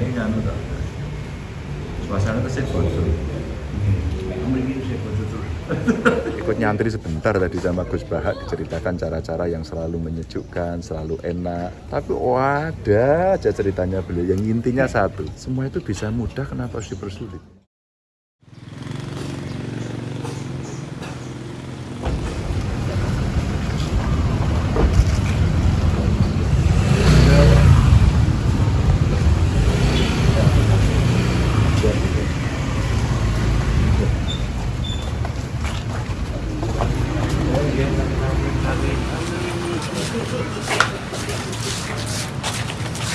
ini kan udah suasana ke sini bocor Mriki saya bocor terus. Ikut nyantri sebentar tadi sama Gus Bahak diceritakan cara-cara yang selalu menyejukkan, selalu enak. Tapi ada aja ceritanya beliau yang intinya satu, semua itu bisa mudah kenapa harus dipersulit?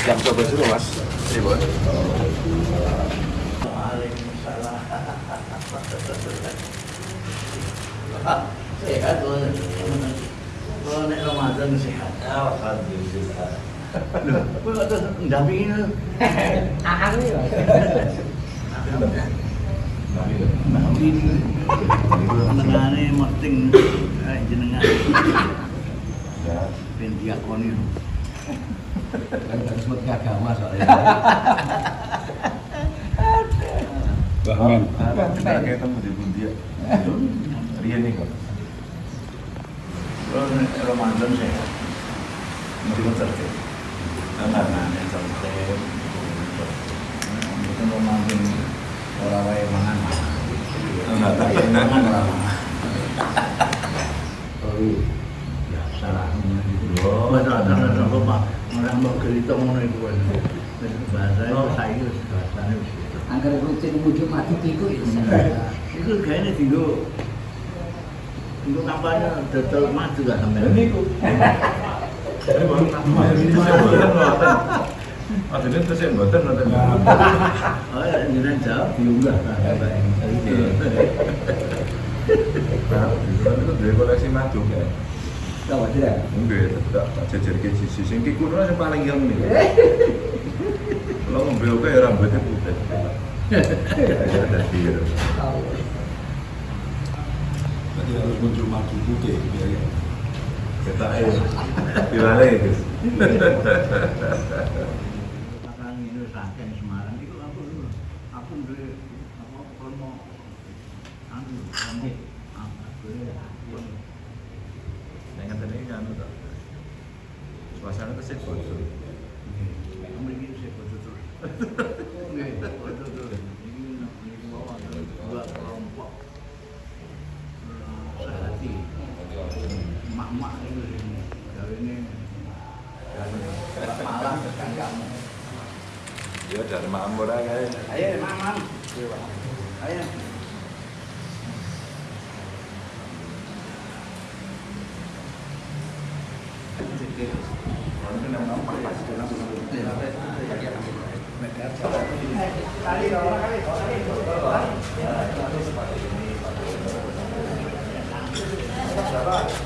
Yang coba dulu mas. Bos. Sehat loh. Kalau nek Ramadan sehat. alhamdulillah Loh, ya. Merting eh, jenengan ya ben diakoni. Kan harus agama soalnya. bahkan kita ketemu di Bundia Rian nih kok Ramadan sehat. Mesti tertib. Enggak nane tertib. Mungkin Ramadan ora wae mangan. enggak tak enak Mangan ora mangan. Oh, biasa lah gitu. Oh. Masa Orang mau cerita ngono iku kan. Bahasa itu saiki wis bahasane wis gitu. Angger rutin wujud mati iku ya. Itu kayaknya tinggal Tinggal kampanye dodol maju gak sampai kok ini baru tambah ini saya buatan buatan Akhirnya terus buatan nanti Oh ya, jangan jawab diunggah. Kan itu dari koleksi madu kan Tahu tidak? Enggak, tak jajar ke sisi. Sing ki kuno yang paling ilmu nih. Kalau ngombe oke ya rambutnya putih. Ya dia. Berarti harus muncul maju putih biar ya. Kita eh diwale. Sekarang ini saking Semarang itu aku Aku duwe apa promo Anu, apa duwe Yang tadi kan udah suasana ke sini bocor. Mriki saya bocor terus Nggih, bocor terus Ini ini bawa ada dua kelompok eh, sehati Mak-mak itu Dari ini dari kan kamu Ya dari Makmur aja. Ayo. Ayo. Oh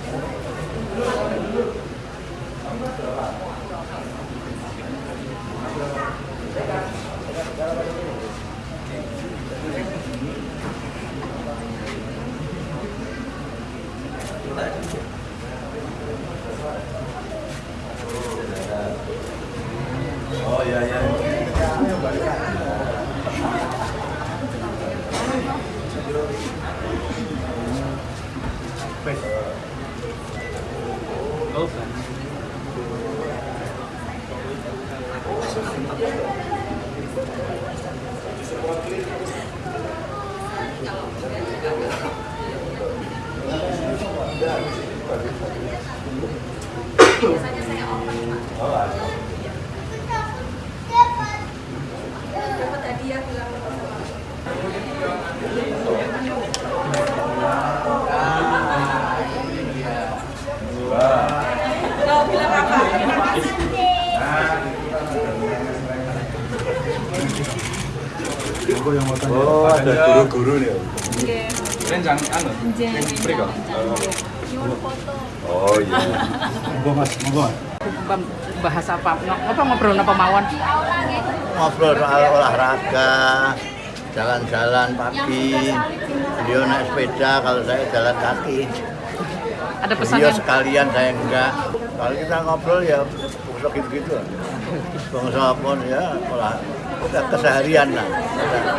Wilson. Oh ada guru-guru nih. Anu. Free kok. Nyuruh foto. Oh iya. Monggo Mas, monggo. bahas apa? Apa ngobrol apa mawon? Ngobrol soal olahraga, jalan-jalan pagi. Beliau naik sepeda, kalau saya jalan kaki. Ada pesan Beliau yang sekalian, saya enggak. Kalau kita ngobrol ya busuk gitu-gitu. bangsa apa ya olah keseharian lah.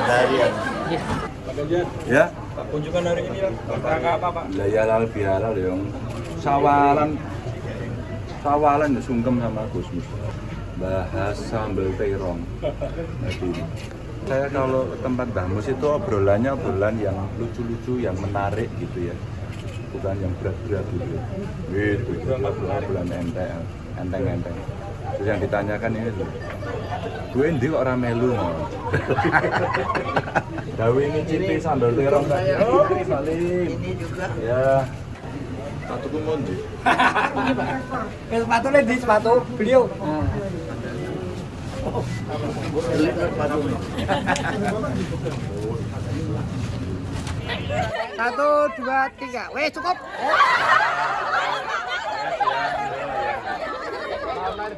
Keseharian. Ya, Kunjungan hari ini rangka apa Pak? lah ya halal bihalal yang sawalan. Sawalan ya sungkem sama Gusmus bahas sambal terong. Jadi, saya kalau ke tempat Mbah Mus itu obrolannya obrolan yang lucu-lucu yang menarik gitu ya. Bukan yang berat-berat gitu. Gitu. Gitu obrolan enteng enteng-enteng terus yang ditanyakan ini tuh gue ini kok orang melu mau Dawi ngicipi sambal terong tadi. Oh, ini juga Ya. Satu kumondi. sepatu di sepatu beliau. jelek lah sepatunya Satu, dua, tiga. Weh cukup.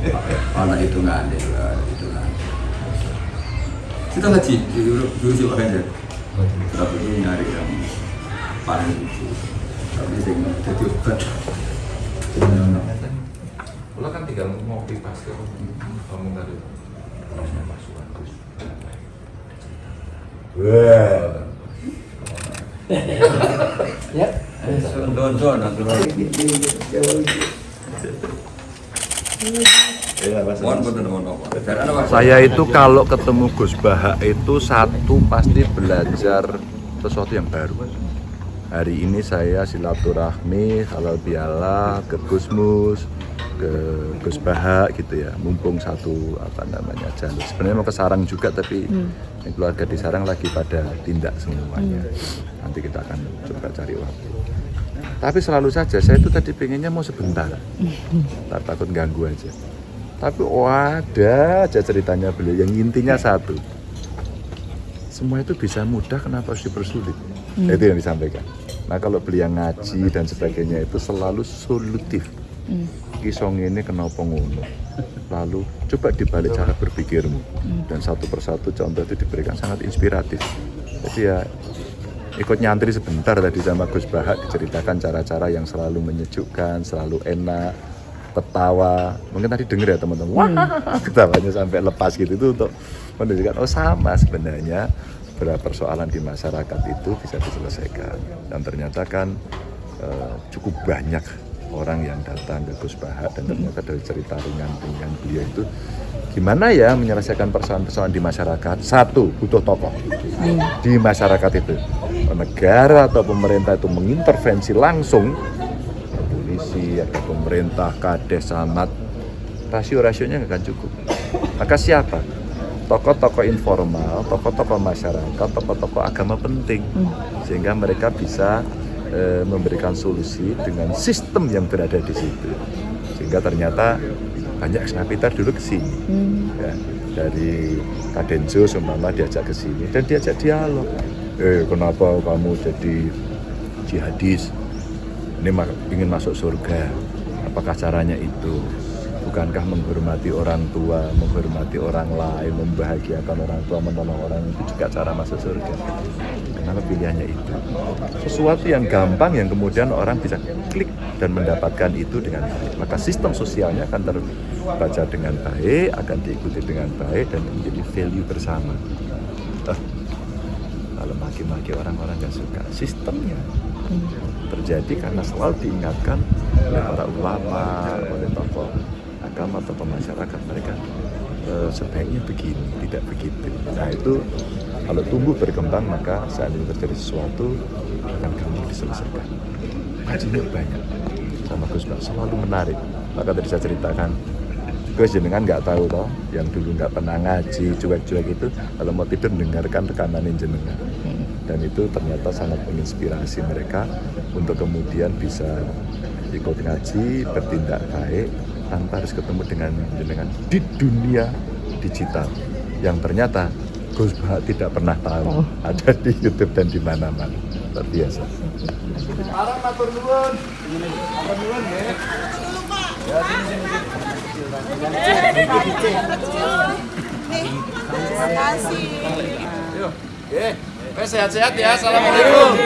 ini. anak itu nggak ada itu nggak ada. kita ngaji dulu dulu sih Pak Ganjar tapi itu nyari yang paling lucu tapi sing jadi obat Lo kan tinggal ngopi pas ke ngomong tadi. Bagus. Ya. don-don Saya itu kalau ketemu Gus Baha itu satu pasti belajar sesuatu yang baru. Hari ini saya silaturahmi halal biala ke Gusmus, ke Gus Baha gitu ya. Mumpung satu apa namanya jalur. Sebenarnya mau ke Sarang juga tapi yang keluarga di Sarang lagi pada tindak semuanya. Nanti kita akan coba cari waktu. Tapi selalu saja saya itu tadi pengennya mau sebentar. Tak takut ganggu aja. Tapi oh ada aja ceritanya beliau yang intinya satu. Semua itu bisa mudah kenapa harus dipersulit? Nah, Itu yang disampaikan. Nah kalau beliau ngaji dan sebagainya itu selalu solutif. Kisong ini kenapa ngono? Lalu coba dibalik cara berpikirmu dan satu persatu contoh itu diberikan sangat inspiratif. Jadi ya ikut nyantri sebentar tadi sama Gus Bahak diceritakan cara-cara yang selalu menyejukkan, selalu enak, ketawa. Mungkin tadi denger ya teman-teman, wah ketawanya sampai lepas gitu itu untuk menunjukkan oh sama sebenarnya beberapa persoalan di masyarakat itu bisa diselesaikan. Dan ternyata kan eh, cukup banyak orang yang datang ke Gus Bahak dan ternyata dari cerita ringan-ringan beliau itu gimana ya menyelesaikan persoalan-persoalan di masyarakat. Satu, butuh tokoh di masyarakat itu. Negara atau pemerintah itu mengintervensi langsung polisi atau pemerintah, kades, samat, rasio-rasionya nggak akan cukup. Maka siapa? Tokoh-tokoh informal, tokoh-tokoh masyarakat, tokoh-tokoh agama penting, sehingga mereka bisa eh, memberikan solusi dengan sistem yang berada di situ. Sehingga ternyata banyak snapiter dulu ke sini, ya, dari Kadenso seumpama diajak ke sini dan diajak dialog. Eh, kenapa kamu jadi jihadis? ini ma- ingin masuk surga. Apakah caranya itu? Bukankah menghormati orang tua menghormati orang lain membahagiakan orang tua menolong orang itu juga cara masuk surga? Kenapa pilihannya itu? Sesuatu yang gampang yang kemudian orang bisa klik dan mendapatkan itu dengan baik. Maka sistem sosialnya akan terbaca dengan baik akan diikuti dengan baik dan menjadi value bersama kalau maki-maki orang-orang nggak suka sistemnya terjadi karena selalu diingatkan oleh para ulama, oleh tokoh agama, tokoh masyarakat mereka "Eh, sebaiknya begini, tidak begitu. Nah itu kalau tumbuh berkembang maka saat ini terjadi sesuatu akan gampang diselesaikan. Ngajinya banyak sama Gus selalu menarik. Maka tadi saya ceritakan Gus jenengan nggak tahu toh yang dulu nggak pernah ngaji cuek-cuek itu kalau mau tidur dengarkan rekaman jenengan hmm. dan itu ternyata sangat menginspirasi mereka untuk kemudian bisa ikut ngaji bertindak baik tanpa harus ketemu dengan jenengan di dunia digital yang ternyata Gus Bah tidak pernah tahu oh. ada di YouTube dan di mana-mana luar biasa. Sekarang matur nuwun. Matur nuwun ya. Ya, sini, sini. Terima kasih. Yuk, sehat-sehat ya. Assalamualaikum.